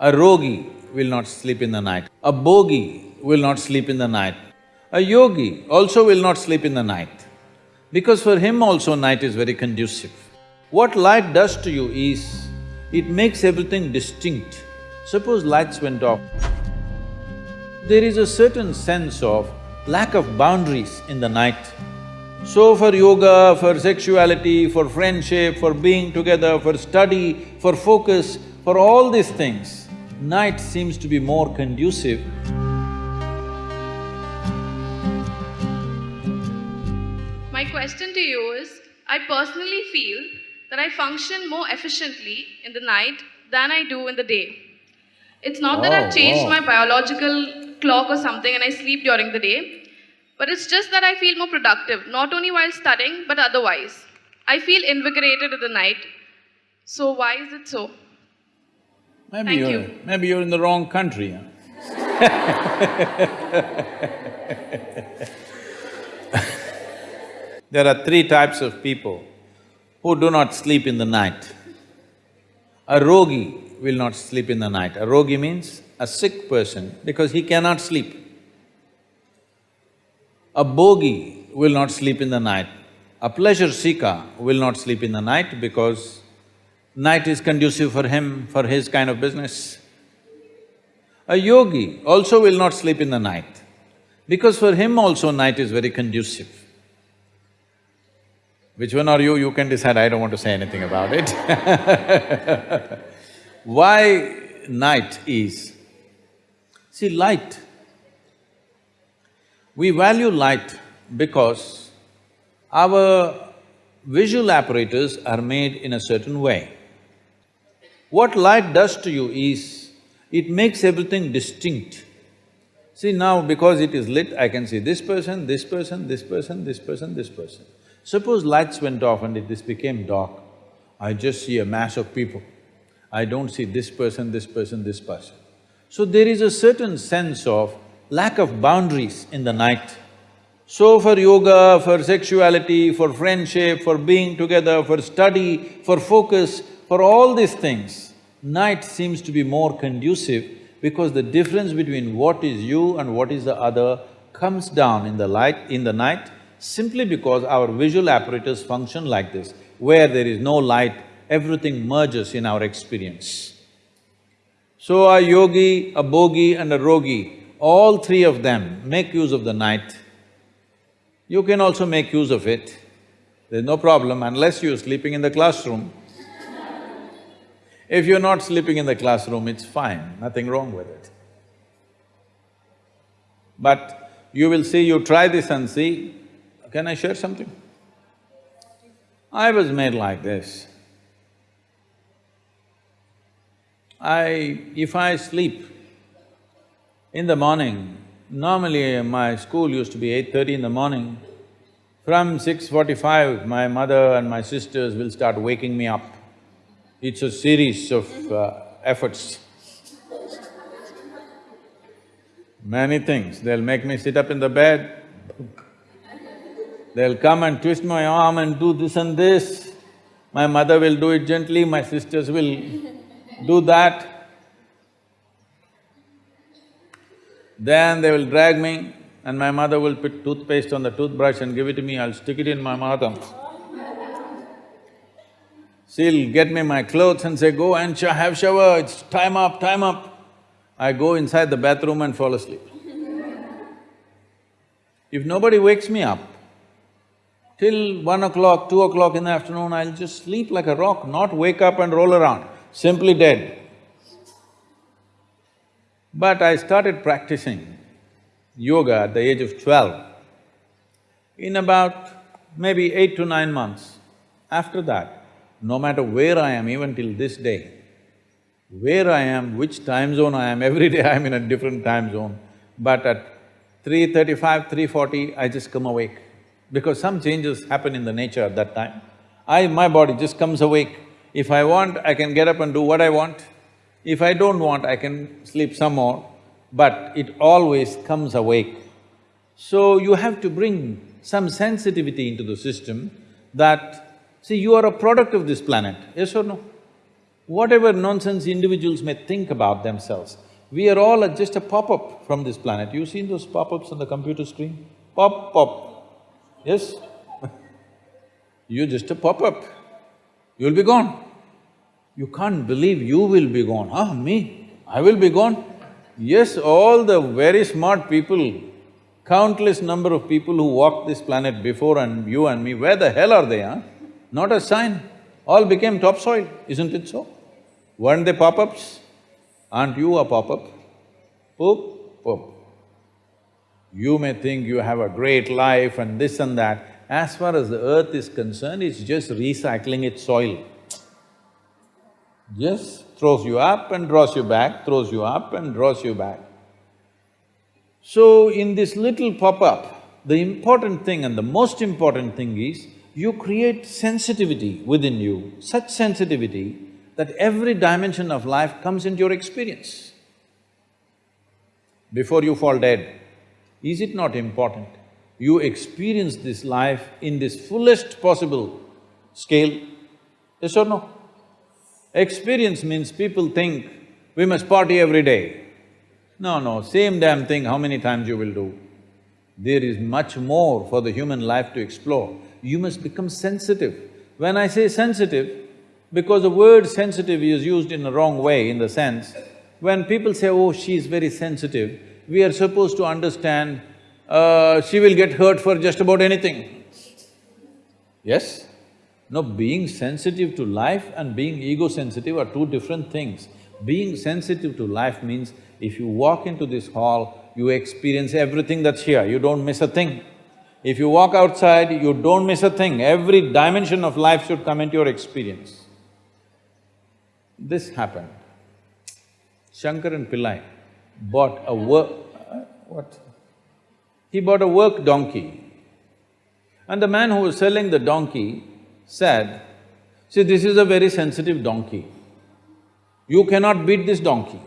A rogi will not sleep in the night. A bogi will not sleep in the night. A yogi also will not sleep in the night, because for him also night is very conducive. What light does to you is, it makes everything distinct. Suppose lights went off, there is a certain sense of lack of boundaries in the night. So for yoga, for sexuality, for friendship, for being together, for study, for focus, for all these things, night seems to be more conducive. My question to you is I personally feel that I function more efficiently in the night than I do in the day. It's not that Oh, I've changed wow. my biological clock or something and I sleep during the day, but it's just that I feel more productive, not only while studying, but otherwise. I feel invigorated in the night. So, why is it so? Maybe Thank you're… you. maybe you're in the wrong country, huh? There are three types of people who do not sleep in the night. A rogi will not sleep in the night. A rogi means a sick person because he cannot sleep. A bogi will not sleep in the night. A pleasure seeker will not sleep in the night because night is conducive for him, for his kind of business. A yogi also will not sleep in the night because for him also night is very conducive. Which one are you? You can decide, I don't want to say anything about it Why night is? See, light, we value light because our visual apparatus are made in a certain way. What light does to you is, it makes everything distinct. See now, because it is lit, I can see this person, this person, this person, this person, this person. Suppose lights went off and it, this became dark, I just see a mass of people. I don't see this person, this person, this person. So there is a certain sense of lack of boundaries in the night. So for yoga, for sexuality, for friendship, for being together, for study, for focus, for all these things, night seems to be more conducive because the difference between what is you and what is the other comes down in the light… in the night simply because our visual apparatus function like this. Where there is no light, everything merges in our experience. So a yogi, a bogi and a rogi, all three of them make use of the night. You can also make use of it, there's no problem unless you're sleeping in the classroom. If you're not sleeping in the classroom, it's fine, nothing wrong with it. But you will see, you try this and see, can I share something? I was made like this. I… if I sleep in the morning, normally my school used to be eight thirty in the morning, from six forty-five, my mother and my sisters will start waking me up. It's a series of uh, efforts. Many things, they'll make me sit up in the bed, they'll come and twist my arm and do this and this. My mother will do it gently, my sisters will do that. Then they will drag me and my mother will put toothpaste on the toothbrush and give it to me, I'll stick it in my mouth. She'll get me my clothes and say, go and sh have shower, it's time up, time up. I go inside the bathroom and fall asleep. If nobody wakes me up, till one o'clock, two o'clock in the afternoon, I'll just sleep like a rock, not wake up and roll around, simply dead. But I started practicing yoga at the age of twelve. In about maybe eight to nine months, after that, no matter where I am, even till this day, where I am, which time zone I am, every day I'm in a different time zone, but at 335, 340, I just come awake. Because some changes happen in the nature at that time. I… my body just comes awake. If I want, I can get up and do what I want. If I don't want, I can sleep some more, but it always comes awake. So you have to bring some sensitivity into the system that, see, you are a product of this planet, yes or no? Whatever nonsense individuals may think about themselves, we are all just a pop-up from this planet. You've seen those pop-ups on the computer screen? Pop, pop. Yes? You're just a pop-up. You'll be gone. You can't believe you will be gone. Ah, me? I will be gone? Yes, all the very smart people, countless number of people who walked this planet before and you and me, where the hell are they, huh? Not a sign. All became topsoil, isn't it so? Weren't they pop-ups? Aren't you a pop-up? Poop, poop. You may think you have a great life and this and that. As far as the earth is concerned, it's just recycling its soil. Just throws you up and draws you back, throws you up and draws you back. So in this little pop-up, the important thing and the most important thing is, you create sensitivity within you, such sensitivity that every dimension of life comes into your experience. Before you fall dead, is it not important? You experience this life in this fullest possible scale, yes or no? Experience means people think, we must party every day. No, no, same damn thing how many times you will do. There is much more for the human life to explore. You must become sensitive. When I say sensitive, because the word sensitive is used in a wrong way in the sense, when people say, oh, she is very sensitive, we are supposed to understand, uh, she will get hurt for just about anything. Yes? No, being sensitive to life and being ego-sensitive are two different things. Being sensitive to life means if you walk into this hall, you experience everything that's here, you don't miss a thing. If you walk outside, you don't miss a thing, every dimension of life should come into your experience. This happened. Shankaran Pillai bought a work… Uh, what? He bought a work donkey. And the man who was selling the donkey said, see, this is a very sensitive donkey. You cannot beat this donkey.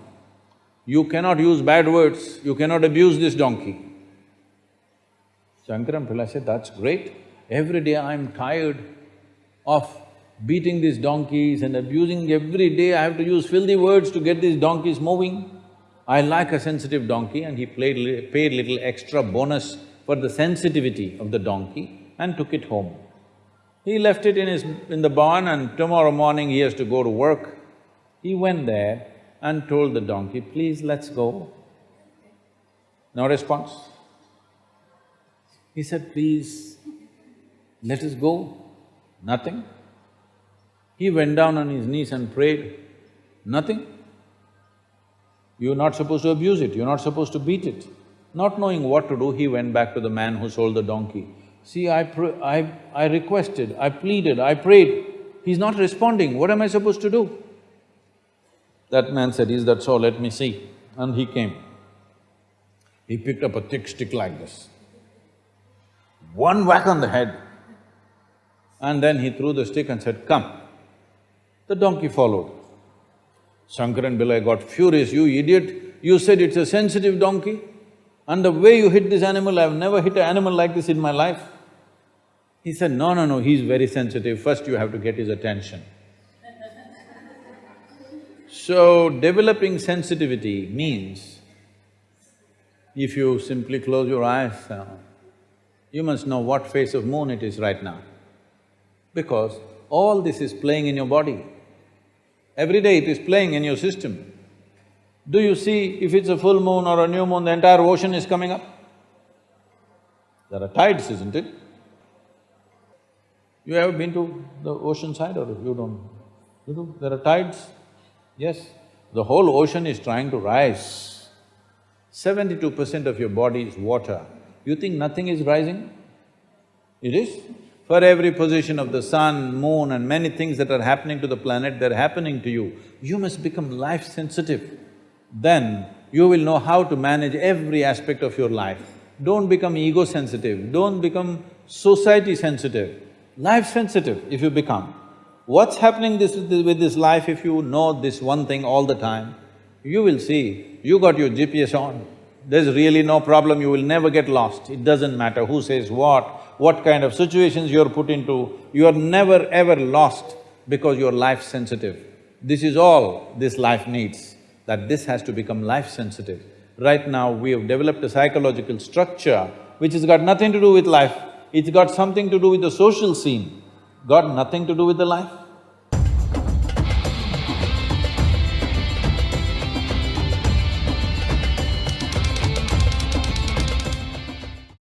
You cannot use bad words, you cannot abuse this donkey. Shankaran Pillai said, that's great. Every day I'm tired of beating these donkeys and abusing every day I have to use filthy words to get these donkeys moving. I like a sensitive donkey and he played, paid little extra bonus for the sensitivity of the donkey and took it home. He left it in his… in the barn and tomorrow morning he has to go to work. He went there and told the donkey, please let's go. No response. He said, please, let us go. Nothing. He went down on his knees and prayed. Nothing. You're not supposed to abuse it, you're not supposed to beat it. Not knowing what to do, he went back to the man who sold the donkey. See, I, I, I requested, I pleaded, I prayed, he's not responding, what am I supposed to do? That man said, is that so, let me see. And he came. He picked up a thick stick like this. One whack on the head. And then he threw the stick and said, come. The donkey followed. Shankaran Pillai got furious, you idiot, you said it's a sensitive donkey? And the way you hit this animal, I've never hit an animal like this in my life. He said, no, no, no, he's very sensitive, first you have to get his attention. so, developing sensitivity means, if you simply close your eyes, uh, you must know what phase of moon it is right now. Because all this is playing in your body. Every day it is playing in your system. Do you see if it's a full moon or a new moon, the entire ocean is coming up? There are tides, isn't it? You ever been to the ocean side or you don't? You do? There are tides? Yes. The whole ocean is trying to rise. Seventy-two percent of your body is water. You think nothing is rising? It is. For every position of the sun, moon and many things that are happening to the planet, they're happening to you. You must become life-sensitive then you will know how to manage every aspect of your life. Don't become ego-sensitive, don't become society-sensitive, life-sensitive if you become. What's happening this, with this life if you know this one thing all the time? You will see, you got your GPS on, there's really no problem, you will never get lost. It doesn't matter who says what, what kind of situations you're put into, you are never ever lost because you're life-sensitive. This is all this life needs, that this has to become life-sensitive. Right now, we have developed a psychological structure which has got nothing to do with life, it's got something to do with the social scene, got nothing to do with the life.